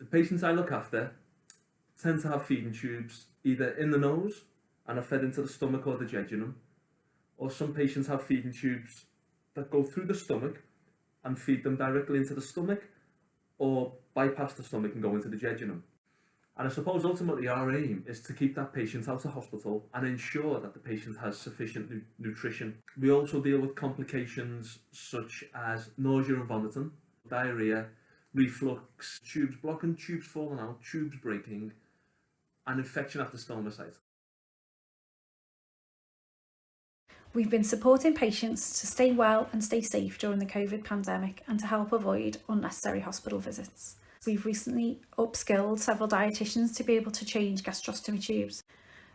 The patients I look after tend to have feeding tubes either in the nose and are fed into the stomach or the jejunum, or some patients have feeding tubes that go through the stomach and feed them directly into the stomach or bypass the stomach and go into the jejunum. And I suppose ultimately our aim is to keep that patient out of hospital and ensure that the patient has sufficient nu nutrition. We also deal with complications such as nausea and vomiting, diarrhea, reflux, tubes blocking, tubes falling out, tubes breaking, and infection at the stoma site. We've been supporting patients to stay well and stay safe during the COVID pandemic and to help avoid unnecessary hospital visits. We've recently upskilled several dietitians to be able to change gastrostomy tubes.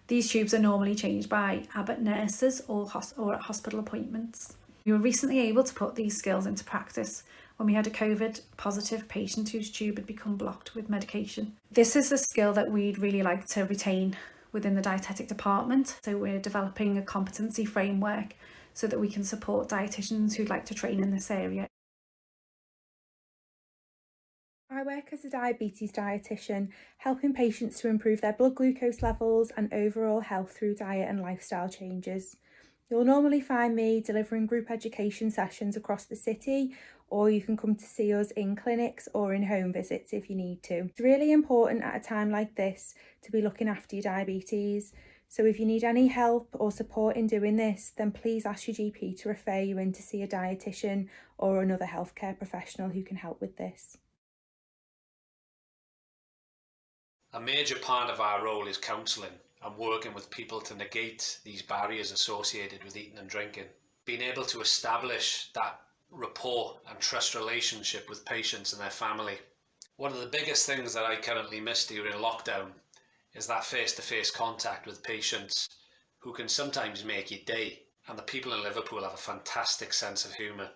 These tubes are normally changed by Abbott nurses or, or at hospital appointments. We were recently able to put these skills into practice when we had a COVID positive patient whose tube had become blocked with medication. This is a skill that we'd really like to retain within the dietetic department. So we're developing a competency framework so that we can support dietitians who'd like to train in this area. I work as a diabetes dietitian, helping patients to improve their blood glucose levels and overall health through diet and lifestyle changes. You'll normally find me delivering group education sessions across the city or you can come to see us in clinics or in home visits if you need to. It's really important at a time like this to be looking after your diabetes. So if you need any help or support in doing this, then please ask your GP to refer you in to see a dietitian or another healthcare professional who can help with this. A major part of our role is counselling and working with people to negate these barriers associated with eating and drinking. Being able to establish that rapport and trust relationship with patients and their family. One of the biggest things that I currently miss during lockdown is that face-to-face -face contact with patients who can sometimes make your day and the people in Liverpool have a fantastic sense of humour.